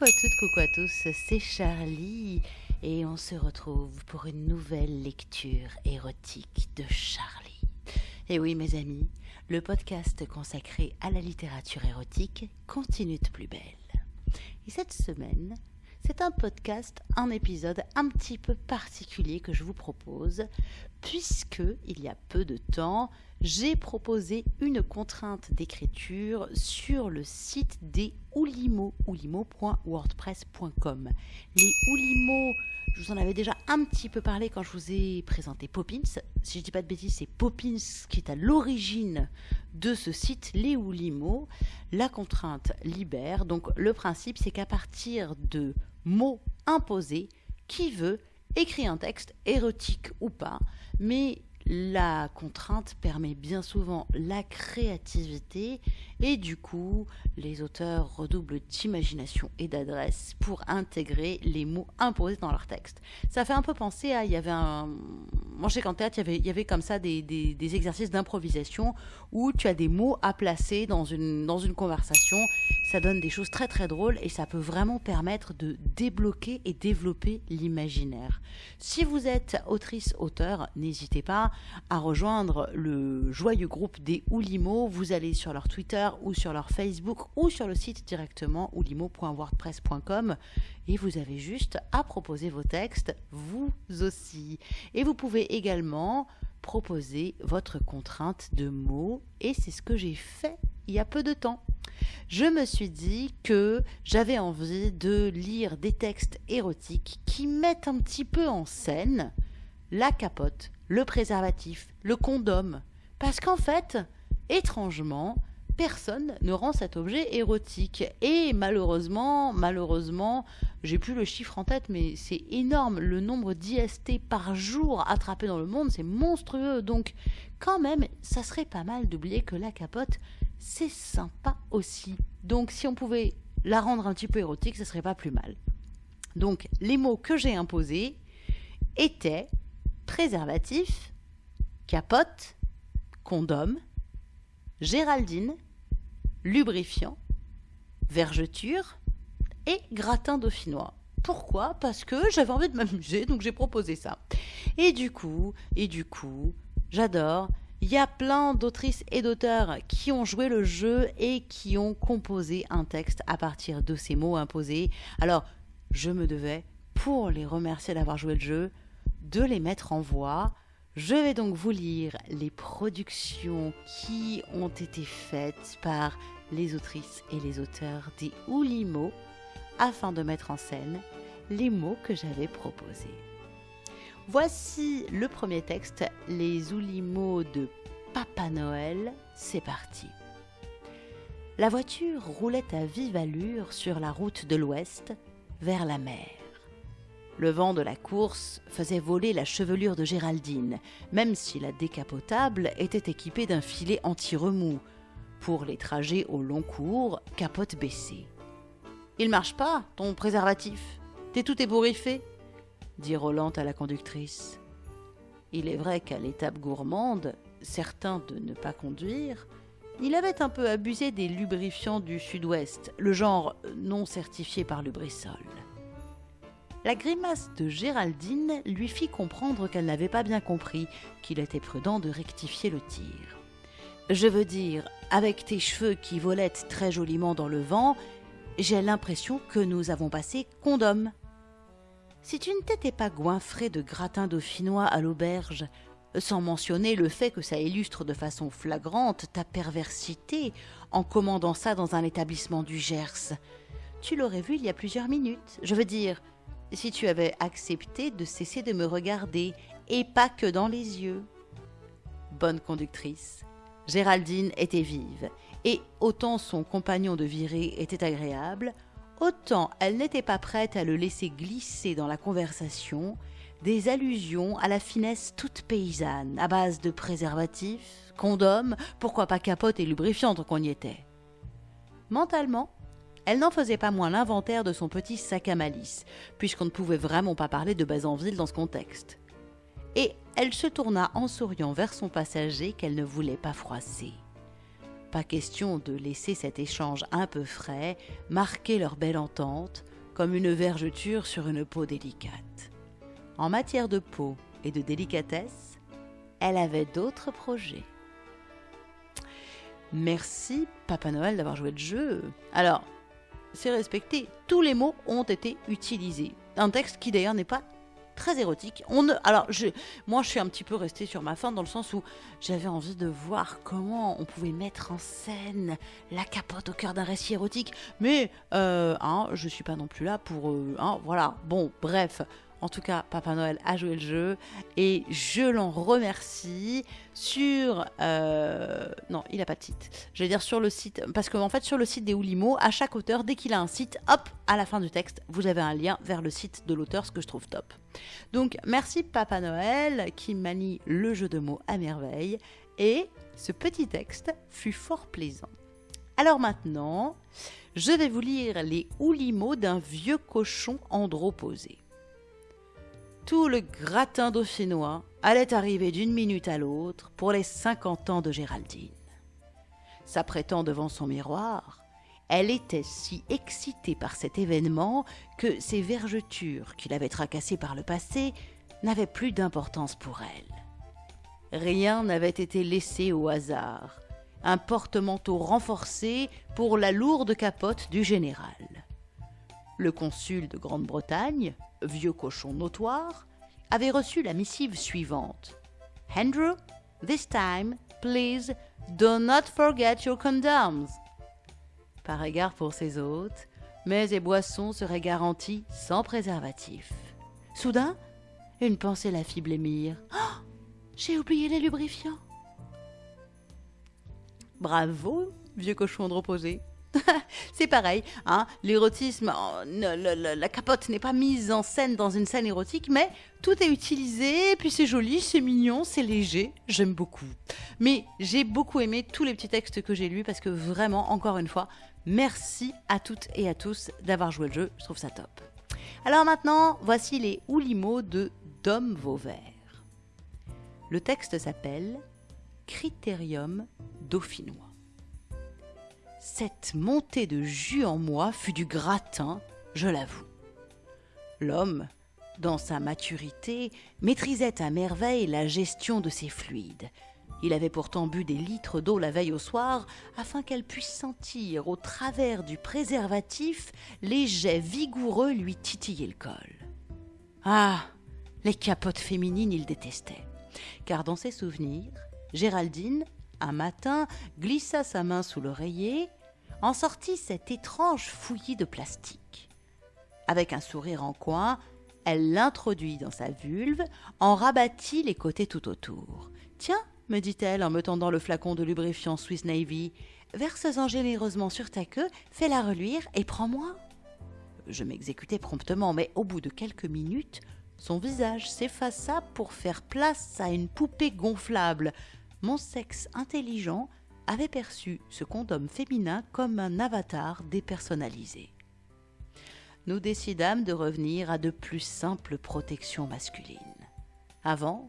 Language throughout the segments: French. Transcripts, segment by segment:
Coucou à toutes, coucou à tous, c'est Charlie et on se retrouve pour une nouvelle lecture érotique de Charlie. Et oui mes amis, le podcast consacré à la littérature érotique continue de plus belle. Et cette semaine, c'est un podcast, un épisode un petit peu particulier que je vous propose, puisque il y a peu de temps, j'ai proposé une contrainte d'écriture sur le site des Oulimo, oulimo.wordpress.com. Les Oulimo, je vous en avais déjà un petit peu parlé quand je vous ai présenté Poppins. Si je dis pas de bêtises, c'est Poppins qui est à l'origine de ce site, les Oulimo. La contrainte libère. Donc le principe, c'est qu'à partir de mots imposés, qui veut écrire un texte érotique ou pas, mais la contrainte permet bien souvent la créativité et du coup les auteurs redoublent d'imagination et d'adresse pour intégrer les mots imposés dans leur texte. Ça fait un peu penser à, il y avait un, moi je sais qu'en théâtre il y avait, il y avait comme ça des, des, des exercices d'improvisation où tu as des mots à placer dans une, dans une conversation ça donne des choses très très drôles et ça peut vraiment permettre de débloquer et développer l'imaginaire. Si vous êtes autrice-auteur, n'hésitez pas à rejoindre le joyeux groupe des Oulimo. Vous allez sur leur Twitter ou sur leur Facebook ou sur le site directement oulimo.wordpress.com et vous avez juste à proposer vos textes, vous aussi. Et vous pouvez également proposer votre contrainte de mots et c'est ce que j'ai fait il y a peu de temps je me suis dit que j'avais envie de lire des textes érotiques qui mettent un petit peu en scène la capote, le préservatif, le condom. Parce qu'en fait, étrangement, personne ne rend cet objet érotique. Et malheureusement, malheureusement, j'ai plus le chiffre en tête, mais c'est énorme. Le nombre d'IST par jour attrapés dans le monde, c'est monstrueux. Donc, quand même, ça serait pas mal d'oublier que la capote, c'est sympa aussi. Donc si on pouvait la rendre un petit peu érotique, ce serait pas plus mal. Donc les mots que j'ai imposés étaient préservatif, capote, condom, Géraldine, lubrifiant, vergeture et gratin dauphinois. Pourquoi? Parce que j'avais envie de m'amuser, donc j'ai proposé ça. Et du coup, et du coup, j'adore il y a plein d'autrices et d'auteurs qui ont joué le jeu et qui ont composé un texte à partir de ces mots imposés. Alors, je me devais, pour les remercier d'avoir joué le jeu, de les mettre en voix. Je vais donc vous lire les productions qui ont été faites par les autrices et les auteurs des Oulimo afin de mettre en scène les mots que j'avais proposés. Voici le premier texte, les Oulimos de Papa Noël. C'est parti. La voiture roulait à vive allure sur la route de l'ouest, vers la mer. Le vent de la course faisait voler la chevelure de Géraldine, même si la décapotable était équipée d'un filet anti-remous, pour les trajets au long cours, capote baissée. Il marche pas, ton préservatif. T'es tout ébouriffé dit Roland à la conductrice. Il est vrai qu'à l'étape gourmande, certain de ne pas conduire, il avait un peu abusé des lubrifiants du sud-ouest, le genre non certifié par Lubrisol. La grimace de Géraldine lui fit comprendre qu'elle n'avait pas bien compris qu'il était prudent de rectifier le tir. Je veux dire, avec tes cheveux qui volettent très joliment dans le vent, j'ai l'impression que nous avons passé condom. Si tu ne t'étais pas goinfré de gratin dauphinois à l'auberge, sans mentionner le fait que ça illustre de façon flagrante ta perversité en commandant ça dans un établissement du Gers, tu l'aurais vu il y a plusieurs minutes. Je veux dire, si tu avais accepté de cesser de me regarder, et pas que dans les yeux. Bonne conductrice, Géraldine était vive, et autant son compagnon de virée était agréable, autant elle n'était pas prête à le laisser glisser dans la conversation des allusions à la finesse toute paysanne, à base de préservatifs, condoms, pourquoi pas capote et lubrifiant tant qu'on y était. Mentalement, elle n'en faisait pas moins l'inventaire de son petit sac à malice, puisqu'on ne pouvait vraiment pas parler de Bazanville dans ce contexte. Et elle se tourna en souriant vers son passager qu'elle ne voulait pas froisser. Pas question de laisser cet échange un peu frais marquer leur belle entente, comme une vergeture sur une peau délicate. En matière de peau et de délicatesse, elle avait d'autres projets. Merci Papa Noël d'avoir joué le jeu. Alors, c'est respecté, tous les mots ont été utilisés. Un texte qui d'ailleurs n'est pas très érotique. On ne, alors, je, moi, je suis un petit peu restée sur ma fin dans le sens où j'avais envie de voir comment on pouvait mettre en scène la capote au cœur d'un récit érotique. Mais, euh, hein, je suis pas non plus là pour, euh, hein, voilà. Bon, bref, en tout cas, Papa Noël a joué le jeu et je l'en remercie sur... Euh, non, il n'a pas de site. Je vais dire sur le site, parce qu'en en fait sur le site des Oulimo, à chaque auteur, dès qu'il a un site, hop, à la fin du texte, vous avez un lien vers le site de l'auteur, ce que je trouve top. Donc merci Papa Noël qui manie le jeu de mots à merveille et ce petit texte fut fort plaisant. Alors maintenant, je vais vous lire les Oulimo d'un vieux cochon androposé tout le gratin dauphinois allait arriver d'une minute à l'autre pour les cinquante ans de Géraldine. S'apprêtant devant son miroir, elle était si excitée par cet événement que ses vergetures qui l'avaient tracassée par le passé n'avaient plus d'importance pour elle. Rien n'avait été laissé au hasard. Un porte-manteau renforcé pour la lourde capote du général. Le consul de Grande-Bretagne, vieux cochon notoire, avait reçu la missive suivante. Andrew, this time, please, do not forget your condoms. Par égard pour ses hôtes, mets et boissons seraient garantis sans préservatif. Soudain, une pensée la fit blêmir. Oh, j'ai oublié les lubrifiants. Bravo, vieux cochon de reposer. c'est pareil, hein, l'érotisme, oh, la, capote n'est pas mise en scène dans une scène érotique, mais tout est utilisé, puis c'est joli, c'est mignon, c'est léger, j'aime beaucoup. Mais j'ai beaucoup aimé tous les petits textes que j'ai lus parce que vraiment, encore une fois, merci à toutes et à tous d'avoir joué le jeu, je trouve ça top. Alors maintenant, voici les oulimos de Dom Vauvert. Le texte s'appelle Critérium dauphinois. Cette montée de jus en moi fut du gratin, je l'avoue. L'homme, dans sa maturité, maîtrisait à merveille la gestion de ses fluides. Il avait pourtant bu des litres d'eau la veille au soir afin qu'elle puisse sentir au travers du préservatif les jets vigoureux lui titiller le col. Ah Les capotes féminines il détestait, car dans ses souvenirs, Géraldine un matin, glissa sa main sous l'oreiller, en sortit cet étrange fouillis de plastique. Avec un sourire en coin, elle l'introduit dans sa vulve, en rabattit les côtés tout autour. Tiens, me dit-elle en me tendant le flacon de lubrifiant Swiss Navy, verse-en généreusement sur ta queue, fais-la reluire et prends-moi. Je m'exécutai promptement, mais au bout de quelques minutes, son visage s'effaça pour faire place à une poupée gonflable, mon sexe intelligent avait perçu ce condom féminin comme un avatar dépersonnalisé. Nous décidâmes de revenir à de plus simples protections masculines. Avant,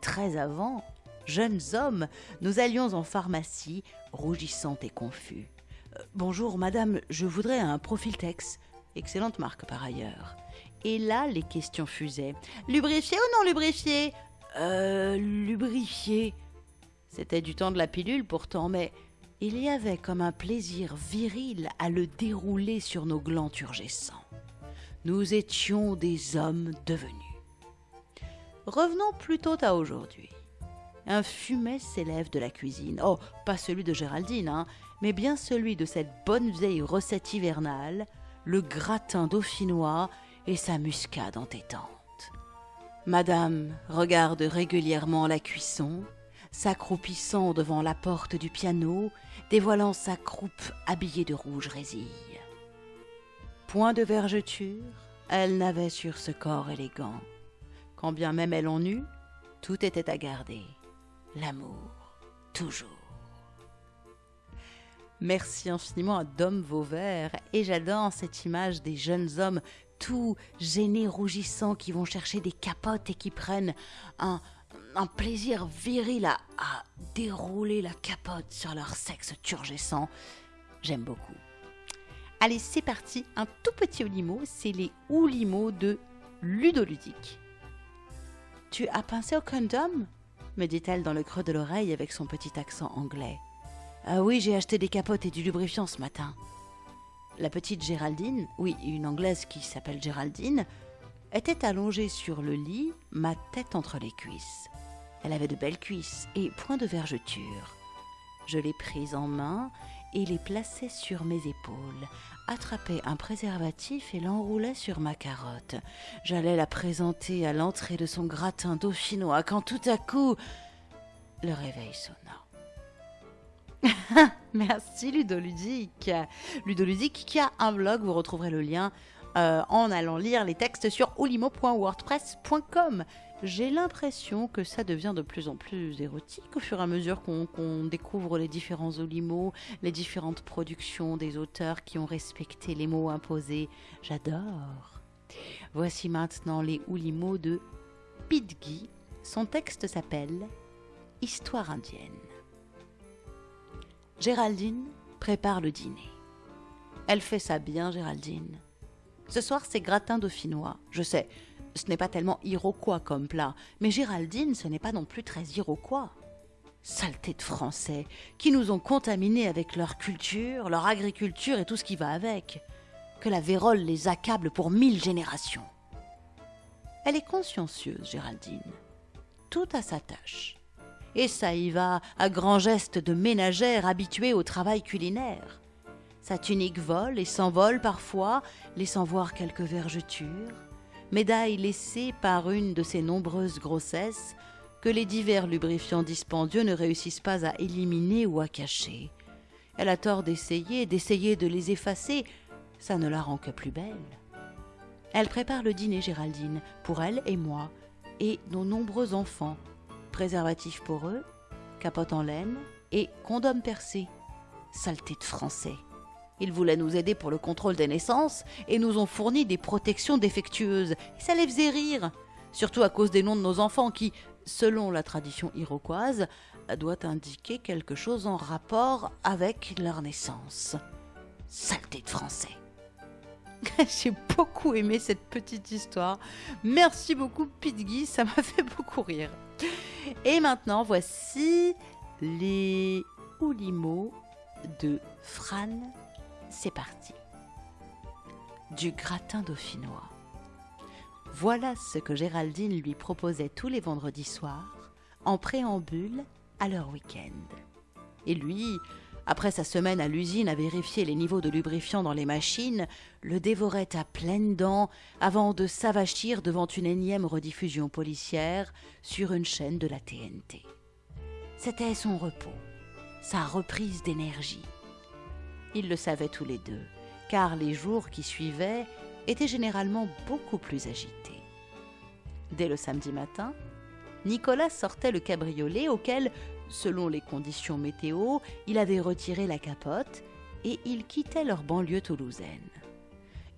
très avant, jeunes hommes, nous allions en pharmacie, rougissants et confus. Euh, bonjour, madame, je voudrais un profil Tex. Excellente marque par ailleurs. Et là, les questions fusaient. Lubrifié ou non lubrifié Euh, lubrifié. C'était du temps de la pilule pourtant, mais il y avait comme un plaisir viril à le dérouler sur nos glands turgescents. Nous étions des hommes devenus. Revenons plutôt à aujourd'hui. Un fumet s'élève de la cuisine. Oh, pas celui de Géraldine, hein, mais bien celui de cette bonne vieille recette hivernale, le gratin dauphinois et sa muscade entêtante. Madame regarde régulièrement la cuisson, s'accroupissant devant la porte du piano, dévoilant sa croupe habillée de rouge résille. Point de vergeture, elle n'avait sur ce corps élégant. Quand bien même elle en eut, tout était à garder. L'amour, toujours. Merci infiniment à Dom Vauvert et j'adore cette image des jeunes hommes tout gênés, rougissants, qui vont chercher des capotes et qui prennent un, un plaisir viril à, dérouler la capote sur leur sexe turgescent. J'aime beaucoup. Allez, c'est parti, un tout petit Oulimo, c'est les Oulimo de Ludoludique. Tu as pensé au condom? me dit-elle dans le creux de l'oreille avec son petit accent anglais. Ah oui, j'ai acheté des capotes et du lubrifiant ce matin. La petite Géraldine, oui, une Anglaise qui s'appelle Géraldine, était allongée sur le lit, ma tête entre les cuisses. Elle avait de belles cuisses et point de vergeture. Je l'ai prise en main et les plaçai sur mes épaules, attrapai un préservatif et l'enroulai sur ma carotte. J'allais la présenter à l'entrée de son gratin dauphinois quand tout à coup le réveil sonna. Merci Ludoludique. Ludoludique qui a un blog, vous retrouverez le lien euh, en allant lire les textes sur olimo.wordpress.com. J'ai l'impression que ça devient de plus en plus érotique au fur et à mesure qu'on découvre les différents Olimo, les différentes productions des auteurs qui ont respecté les mots imposés. J'adore. Voici maintenant les Oulimo de Pidgey. Son texte s'appelle Histoire indienne. Géraldine prépare le dîner. Elle fait ça bien, Géraldine. Ce soir, c'est gratin dauphinois. Je sais, ce n'est pas tellement iroquois comme plat, mais Géraldine, ce n'est pas non plus très iroquois. Saleté de Français, qui nous ont contaminés avec leur culture, leur agriculture et tout ce qui va avec. Que la vérole les accable pour mille générations. Elle est consciencieuse, Géraldine. Tout à sa tâche et ça y va à grands gestes de ménagère habituée au travail culinaire. Sa tunique vole et s'envole parfois, laissant voir quelques vergetures, médaille laissée par une de ses nombreuses grossesses que les divers lubrifiants dispendieux ne réussissent pas à éliminer ou à cacher. Elle a tort d'essayer, d'essayer de les effacer, ça ne la rend que plus belle. Elle prépare le dîner, Géraldine, pour elle et moi, et nos nombreux enfants, préservatif pour eux, capote en laine et condom percé. Saleté de français. Ils voulaient nous aider pour le contrôle des naissances et nous ont fourni des protections défectueuses. Et ça les faisait rire, surtout à cause des noms de nos enfants qui, selon la tradition iroquoise, doit indiquer quelque chose en rapport avec leur naissance. Saleté de français. J'ai beaucoup aimé cette petite histoire. Merci beaucoup, Pete ça m'a fait beaucoup rire. Et maintenant, voici les Oulimo de Fran. C'est parti. Du gratin dauphinois. Voilà ce que Géraldine lui proposait tous les vendredis soirs, en préambule à leur week-end. Et lui, après sa semaine à l'usine à vérifier les niveaux de lubrifiant dans les machines, le dévorait à pleines dents avant de s'avachir devant une énième rediffusion policière sur une chaîne de la TNT. C'était son repos, sa reprise d'énergie. Ils le savaient tous les deux, car les jours qui suivaient étaient généralement beaucoup plus agités. Dès le samedi matin, Nicolas sortait le cabriolet auquel Selon les conditions météo, il avait retiré la capote et il quittait leur banlieue toulousaine.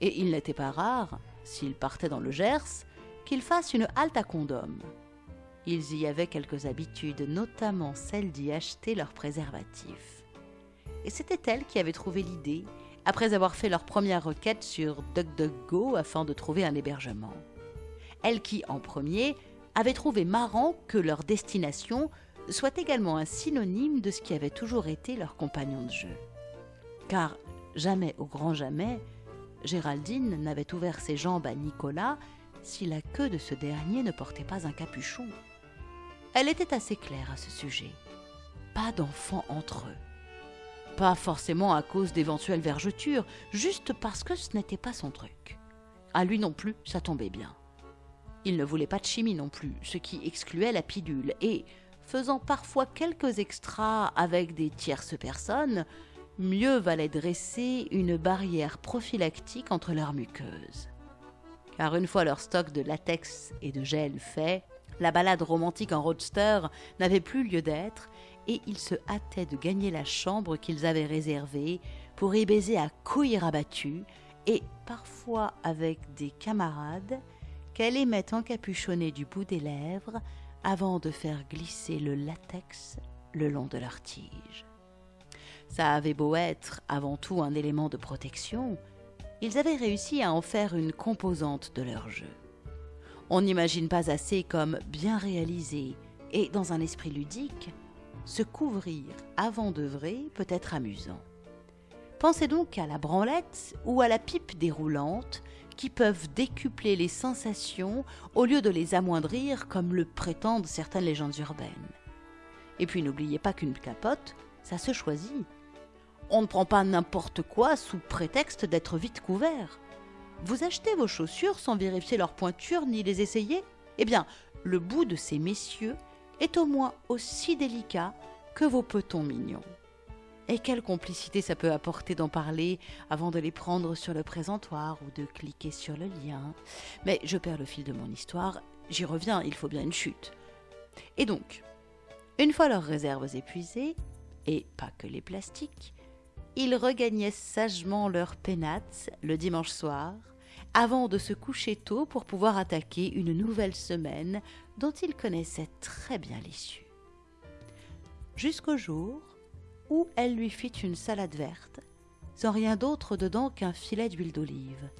Et il n'était pas rare, s'ils partaient dans le Gers, qu'ils fassent une halte à condom. Ils y avaient quelques habitudes, notamment celle d'y acheter leurs préservatifs. Et c'était elle qui avait trouvé l'idée, après avoir fait leur première requête sur DuckDuckGo afin de trouver un hébergement. Elle qui, en premier, avait trouvé marrant que leur destination soit également un synonyme de ce qui avait toujours été leur compagnon de jeu. Car jamais au grand jamais, Géraldine n'avait ouvert ses jambes à Nicolas si la queue de ce dernier ne portait pas un capuchon. Elle était assez claire à ce sujet. Pas d'enfants entre eux. Pas forcément à cause d'éventuelles vergetures, juste parce que ce n'était pas son truc. À lui non plus, ça tombait bien. Il ne voulait pas de chimie non plus, ce qui excluait la pilule, et faisant parfois quelques extras avec des tierces personnes, mieux valait dresser une barrière prophylactique entre leurs muqueuses. Car une fois leur stock de latex et de gel fait, la balade romantique en roadster n'avait plus lieu d'être et ils se hâtaient de gagner la chambre qu'ils avaient réservée pour y baiser à couilles rabattues et parfois avec des camarades qu'elle aimait encapuchonner du bout des lèvres avant de faire glisser le latex le long de leur tige. Ça avait beau être avant tout un élément de protection, ils avaient réussi à en faire une composante de leur jeu. On n'imagine pas assez comme bien réalisé et dans un esprit ludique, se couvrir avant d'œuvrer peut être amusant. Pensez donc à la branlette ou à la pipe déroulante qui peuvent décupler les sensations au lieu de les amoindrir comme le prétendent certaines légendes urbaines. Et puis n'oubliez pas qu'une capote, ça se choisit. On ne prend pas n'importe quoi sous prétexte d'être vite couvert. Vous achetez vos chaussures sans vérifier leur pointure ni les essayer? Eh bien, le bout de ces messieurs est au moins aussi délicat que vos petons mignons. Et quelle complicité ça peut apporter d'en parler avant de les prendre sur le présentoir ou de cliquer sur le lien. Mais je perds le fil de mon histoire, j'y reviens, il faut bien une chute. Et donc, une fois leurs réserves épuisées, et pas que les plastiques, ils regagnaient sagement leur pénates le dimanche soir, avant de se coucher tôt pour pouvoir attaquer une nouvelle semaine dont ils connaissaient très bien l'issue. Jusqu'au jour où elle lui fit une salade verte, sans rien d'autre dedans qu'un filet d'huile d'olive.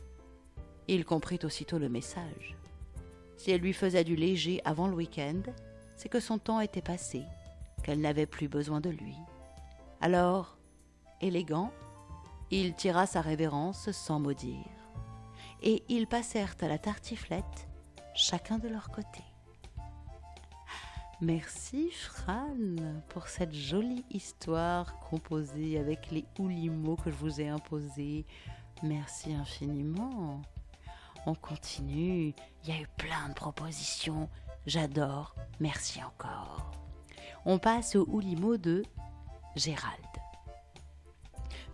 Il comprit aussitôt le message. Si elle lui faisait du léger avant le week-end, c'est que son temps était passé, qu'elle n'avait plus besoin de lui. Alors, élégant, il tira sa révérence sans mot dire, et ils passèrent à la tartiflette, chacun de leur côté. Merci Fran pour cette jolie histoire composée avec les mots que je vous ai imposés. Merci infiniment. On continue. Il y a eu plein de propositions. J'adore. Merci encore. On passe au Oulimo de Gérald.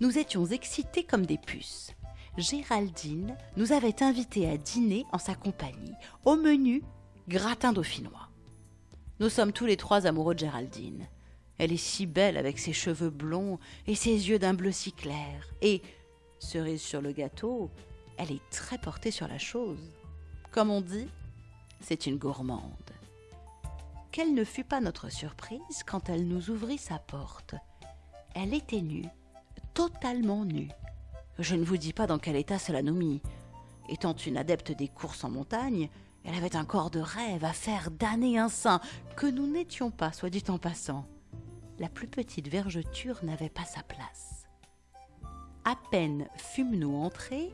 Nous étions excités comme des puces. Géraldine nous avait invités à dîner en sa compagnie. Au menu, gratin dauphinois. Nous sommes tous les trois amoureux de Géraldine. Elle est si belle avec ses cheveux blonds et ses yeux d'un bleu si clair. Et, cerise sur le gâteau, elle est très portée sur la chose. Comme on dit, c'est une gourmande. Quelle ne fut pas notre surprise quand elle nous ouvrit sa porte. Elle était nue, totalement nue. Je ne vous dis pas dans quel état cela nous mit. Étant une adepte des courses en montagne, elle avait un corps de rêve à faire d'années un sein, que nous n'étions pas, soit dit en passant. La plus petite vergeture n'avait pas sa place. À peine fûmes-nous entrés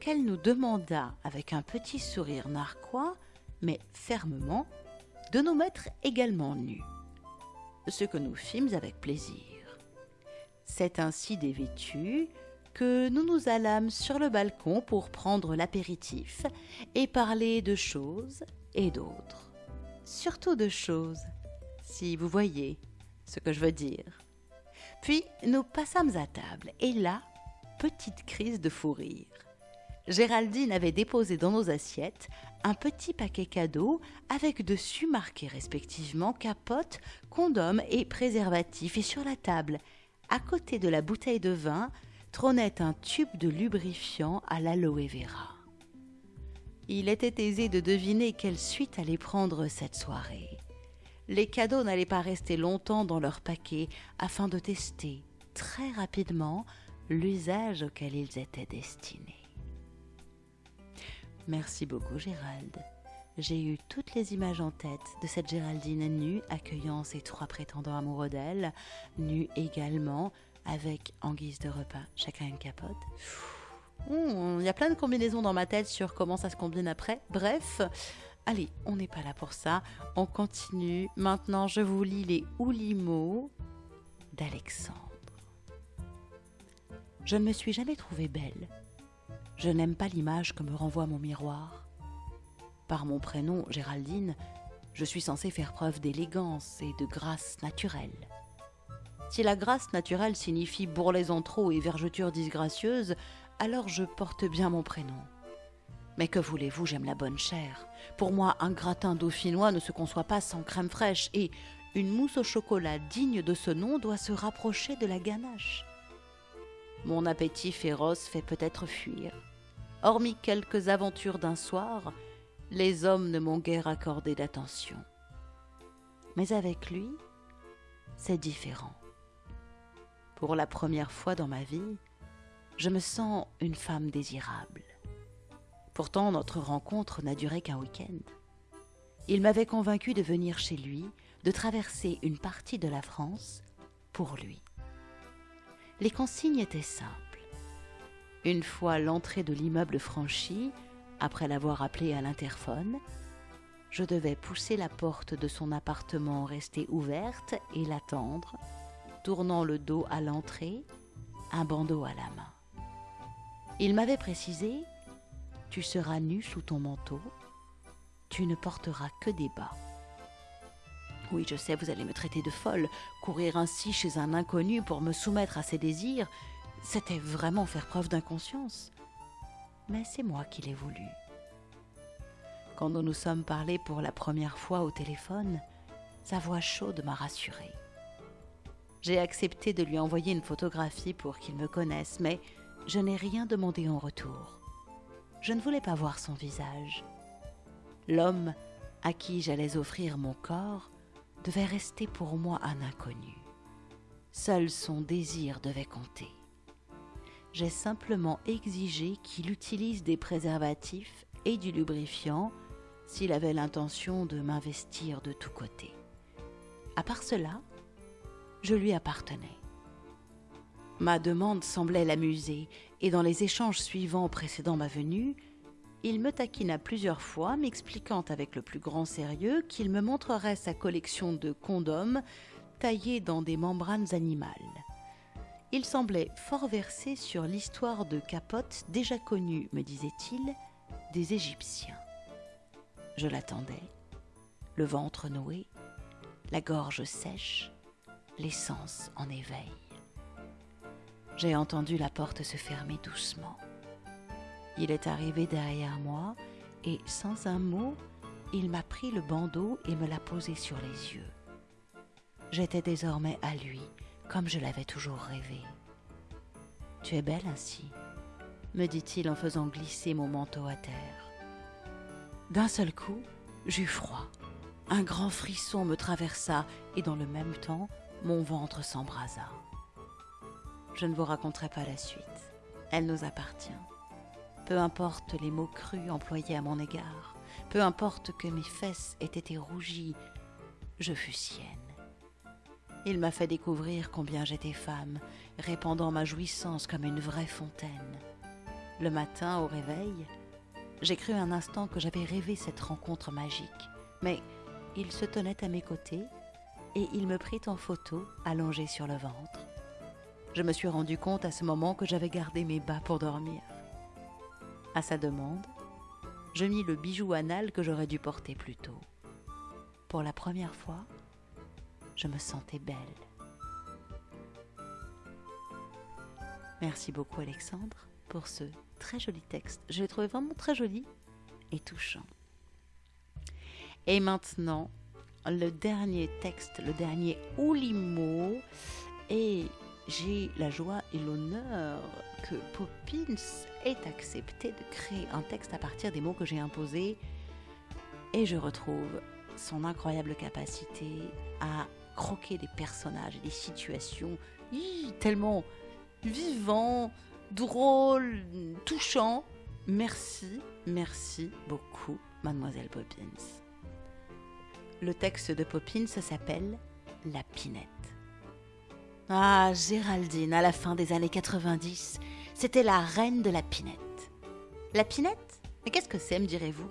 qu'elle nous demanda, avec un petit sourire narquois, mais fermement, de nous mettre également nus. Ce que nous fîmes avec plaisir. C'est ainsi dévêtue que nous nous allâmes sur le balcon pour prendre l'apéritif et parler de choses et d'autres. Surtout de choses, si vous voyez ce que je veux dire. Puis nous passâmes à table et là, petite crise de fou rire. Géraldine avait déposé dans nos assiettes un petit paquet cadeau avec dessus marqué respectivement capote, condom et préservatif et sur la table, à côté de la bouteille de vin, trônait un tube de lubrifiant à l'aloe vera. Il était aisé de deviner quelle suite allait prendre cette soirée. Les cadeaux n'allaient pas rester longtemps dans leur paquet afin de tester très rapidement l'usage auquel ils étaient destinés. Merci beaucoup Gérald. J'ai eu toutes les images en tête de cette Géraldine nue accueillant ses trois prétendants amoureux d'elle, nue également avec en guise de repas chacun une capote. Il y a plein de combinaisons dans ma tête sur comment ça se combine après. Bref, allez, on n'est pas là pour ça. On continue. Maintenant, je vous lis les oulimos d'Alexandre. Je ne me suis jamais trouvée belle. Je n'aime pas l'image que me renvoie mon miroir. Par mon prénom, Géraldine, je suis censée faire preuve d'élégance et de grâce naturelle. Si la grâce naturelle signifie bourrelets en trop et vergeture disgracieuse, alors je porte bien mon prénom. Mais que voulez-vous, j'aime la bonne chair. Pour moi, un gratin dauphinois ne se conçoit pas sans crème fraîche, et une mousse au chocolat digne de ce nom doit se rapprocher de la ganache. Mon appétit féroce fait peut-être fuir. Hormis quelques aventures d'un soir, les hommes ne m'ont guère accordé d'attention. Mais avec lui, c'est différent. Pour la première fois dans ma vie, je me sens une femme désirable. Pourtant, notre rencontre n'a duré qu'un week-end. Il m'avait convaincu de venir chez lui, de traverser une partie de la France pour lui. Les consignes étaient simples. Une fois l'entrée de l'immeuble franchie, après l'avoir appelé à l'interphone, je devais pousser la porte de son appartement restée ouverte et l'attendre, tournant le dos à l'entrée, un bandeau à la main. Il m'avait précisé Tu seras nu sous ton manteau, tu ne porteras que des bas. Oui, je sais, vous allez me traiter de folle. Courir ainsi chez un inconnu pour me soumettre à ses désirs, c'était vraiment faire preuve d'inconscience. Mais c'est moi qui l'ai voulu. Quand nous nous sommes parlé pour la première fois au téléphone, sa voix chaude m'a rassurée. J'ai accepté de lui envoyer une photographie pour qu'il me connaisse, mais je n'ai rien demandé en retour. Je ne voulais pas voir son visage. L'homme à qui j'allais offrir mon corps devait rester pour moi un inconnu. Seul son désir devait compter. J'ai simplement exigé qu'il utilise des préservatifs et du lubrifiant s'il avait l'intention de m'investir de tous côtés. À part cela, je lui appartenais. Ma demande semblait l'amuser, et dans les échanges suivants précédant ma venue, il me taquina plusieurs fois, m'expliquant avec le plus grand sérieux qu'il me montrerait sa collection de condoms taillés dans des membranes animales. Il semblait fort versé sur l'histoire de capotes déjà connue, me disait-il, des Égyptiens. Je l'attendais, le ventre noué, la gorge sèche, l'essence en éveil. J'ai entendu la porte se fermer doucement. Il est arrivé derrière moi et sans un mot, il m'a pris le bandeau et me l'a posé sur les yeux. J'étais désormais à lui, comme je l'avais toujours rêvé. Tu es belle ainsi, me dit-il en faisant glisser mon manteau à terre. D'un seul coup, j'eus froid. Un grand frisson me traversa et dans le même temps, mon ventre s'embrasa. Je ne vous raconterai pas la suite. Elle nous appartient. Peu importe les mots crus employés à mon égard, peu importe que mes fesses aient été rougies, je fus sienne. Il m'a fait découvrir combien j'étais femme, répandant ma jouissance comme une vraie fontaine. Le matin, au réveil, j'ai cru un instant que j'avais rêvé cette rencontre magique, mais il se tenait à mes côtés et il me prit en photo allongé sur le ventre. Je me suis rendu compte à ce moment que j'avais gardé mes bas pour dormir. À sa demande, je mis le bijou anal que j'aurais dû porter plus tôt. Pour la première fois, je me sentais belle. Merci beaucoup Alexandre pour ce très joli texte. Je l'ai trouvé vraiment très joli et touchant. Et maintenant, le dernier texte, le dernier Oulimo, et j'ai la joie et l'honneur que Poppins ait accepté de créer un texte à partir des mots que j'ai imposés et je retrouve son incroyable capacité à croquer des personnages et des situations tellement vivants, drôles, touchants. Merci, merci beaucoup, mademoiselle Poppins. Le texte de Poppins s'appelle La Pinette. Ah, Géraldine, à la fin des années 90, c'était la reine de la pinette. La pinette Mais qu'est-ce que c'est, me direz-vous?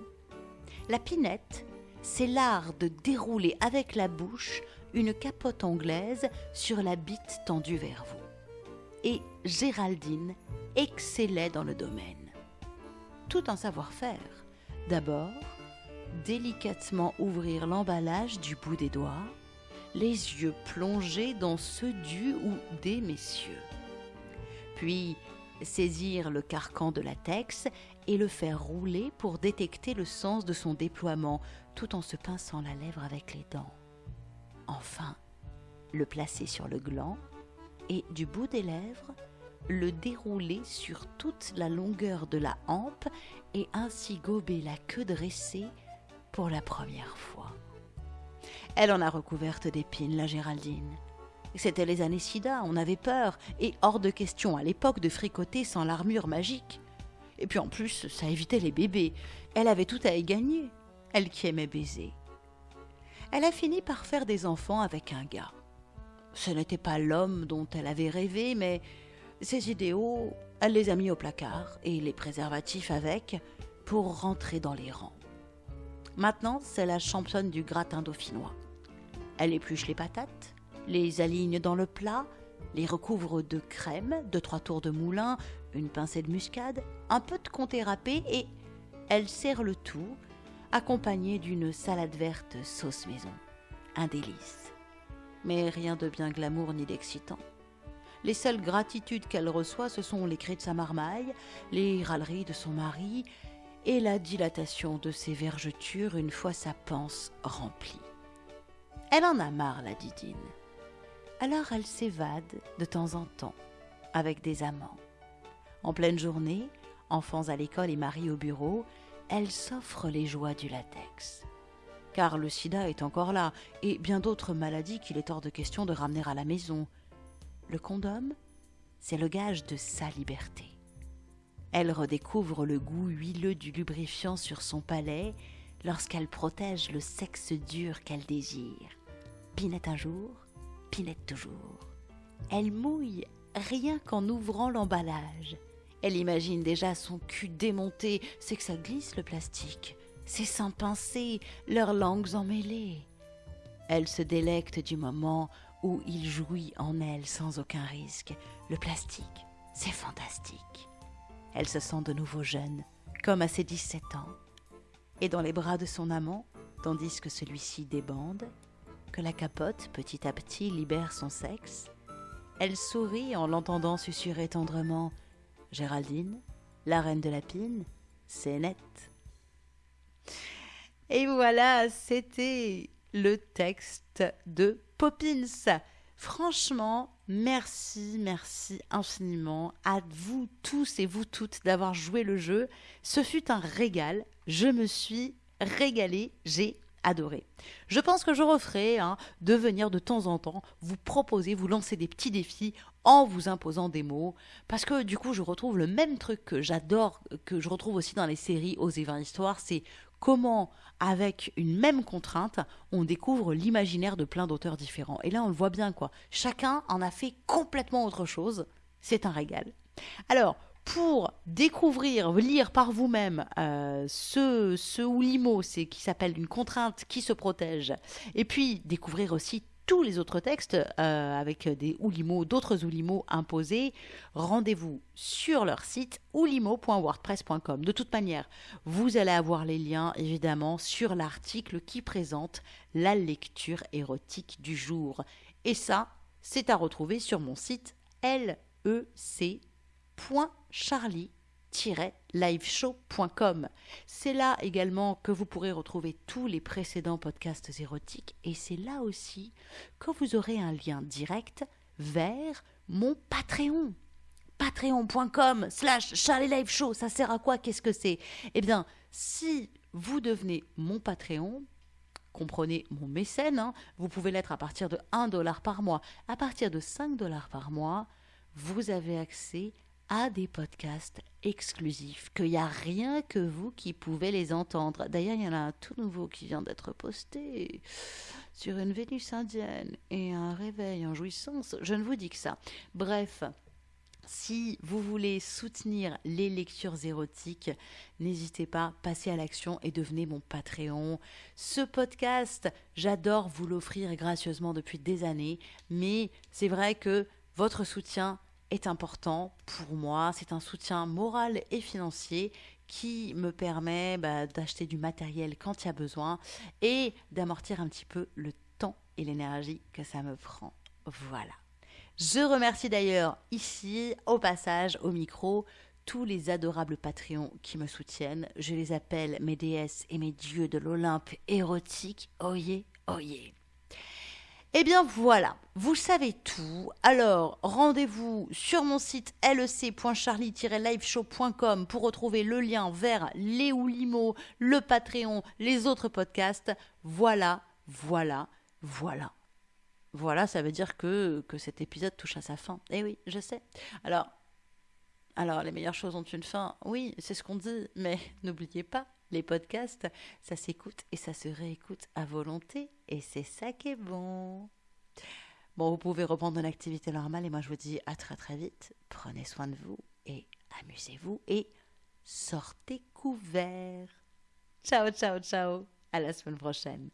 La pinette, c'est l'art de dérouler avec la bouche une capote anglaise sur la bite tendue vers vous. Et Géraldine excellait dans le domaine. Tout en savoir-faire. D'abord, délicatement ouvrir l'emballage du bout des doigts, les yeux plongés dans ceux du ou des messieurs. Puis saisir le carcan de latex et le faire rouler pour détecter le sens de son déploiement tout en se pinçant la lèvre avec les dents. Enfin, le placer sur le gland et du bout des lèvres, le dérouler sur toute la longueur de la hampe et ainsi gober la queue dressée pour la première fois. Elle en a recouverte d'épines, la Géraldine. C'était les années sida, on avait peur, et hors de question à l'époque de fricoter sans l'armure magique. Et puis en plus, ça évitait les bébés. Elle avait tout à y gagner, elle qui aimait baiser. Elle a fini par faire des enfants avec un gars. Ce n'était pas l'homme dont elle avait rêvé, mais ses idéaux, elle les a mis au placard et les préservatifs avec pour rentrer dans les rangs. Maintenant, c'est la championne du gratin dauphinois. Elle épluche les patates, les aligne dans le plat, les recouvre de crème, de trois tours de moulin, une pincée de muscade, un peu de comté râpé et elle sert le tout, accompagnée d'une salade verte sauce maison. Un délice. Mais rien de bien glamour ni d'excitant. Les seules gratitudes qu'elle reçoit, ce sont les cris de sa marmaille, les râleries de son mari et la dilatation de ses vergetures une fois sa panse remplie. Elle en a marre, la Didine. Alors elle s'évade de temps en temps avec des amants. En pleine journée, enfants à l'école et mari au bureau, elle s'offre les joies du latex. Car le sida est encore là, et bien d'autres maladies qu'il est hors de question de ramener à la maison. Le condom, c'est le gage de sa liberté. Elle redécouvre le goût huileux du lubrifiant sur son palais lorsqu'elle protège le sexe dur qu'elle désire. Pinette un jour, pinette toujours. Elle mouille rien qu'en ouvrant l'emballage. Elle imagine déjà son cul démonté, c'est que ça glisse le plastique, ses seins pincés, leurs langues emmêlées. Elle se délecte du moment où il jouit en elle sans aucun risque. Le plastique, c'est fantastique. Elle se sent de nouveau jeune, comme à ses 17 ans, et dans les bras de son amant, tandis que celui-ci débande, que la capote petit à petit libère son sexe, elle sourit en l'entendant susurrer tendrement Géraldine, la reine de la pine, c'est net. Et voilà, c'était le texte de Poppins. Franchement, merci, merci infiniment à vous tous et vous toutes d'avoir joué le jeu. Ce fut un régal. Je me suis régalée. J'ai adoré. Je pense que je referai hein, de venir de temps en temps vous proposer, vous lancer des petits défis en vous imposant des mots, parce que du coup je retrouve le même truc que j'adore, que je retrouve aussi dans les séries aux 20 histoires, c'est comment avec une même contrainte, on découvre l'imaginaire de plein d'auteurs différents. Et là on le voit bien quoi, chacun en a fait complètement autre chose, c'est un régal. Alors, pour découvrir, lire par vous-même euh, ce, ce Oulimo, c'est qui s'appelle une contrainte qui se protège, et puis découvrir aussi tous les autres textes euh, avec des Oulimo, d'autres Oulimo imposés, rendez-vous sur leur site oulimo.wordpress.com. De toute manière, vous allez avoir les liens évidemment sur l'article qui présente la lecture érotique du jour. Et ça, c'est à retrouver sur mon site lec charlie-liveshow.com. C'est là également que vous pourrez retrouver tous les précédents podcasts érotiques et c'est là aussi que vous aurez un lien direct vers mon Patreon. Patreon.com slash Charlie Live Show, ça sert à quoi Qu'est-ce que c'est Eh bien, si vous devenez mon Patreon, comprenez mon mécène, hein, vous pouvez l'être à partir de 1 dollar par mois. À partir de 5 dollars par mois, vous avez accès à des podcasts exclusifs, qu'il n'y a rien que vous qui pouvez les entendre. D'ailleurs, il y en a un tout nouveau qui vient d'être posté sur une Vénus indienne et un réveil en jouissance. Je ne vous dis que ça. Bref. Si vous voulez soutenir les lectures érotiques, n'hésitez pas, passez à l'action et devenez mon Patreon. Ce podcast, j'adore vous l'offrir gracieusement depuis des années, mais c'est vrai que votre soutien est important pour moi. C'est un soutien moral et financier qui me permet bah, d'acheter du matériel quand il y a besoin et d'amortir un petit peu le temps et l'énergie que ça me prend. Voilà. Je remercie d'ailleurs ici, au passage, au micro, tous les adorables Patreons qui me soutiennent. Je les appelle mes déesses et mes dieux de l'Olympe érotique. Oyez, oyez. Eh bien voilà, vous savez tout. Alors, rendez-vous sur mon site lec.charlie-liveshow.com pour retrouver le lien vers les Limo, le Patreon, les autres podcasts. Voilà, voilà, voilà. voilà, ça veut dire que, que cet épisode touche à sa fin. Eh oui, je sais. Alors, alors, les meilleures choses ont une fin. Oui, c'est ce qu'on dit, mais n'oubliez pas, les podcasts, ça s'écoute et ça se réécoute à volonté, et c'est ça qui est bon. Bon, vous pouvez reprendre une activité normale, et moi je vous dis à très très vite. Prenez soin de vous, et amusez-vous, et sortez couverts. Ciao, ciao, ciao. À la semaine prochaine.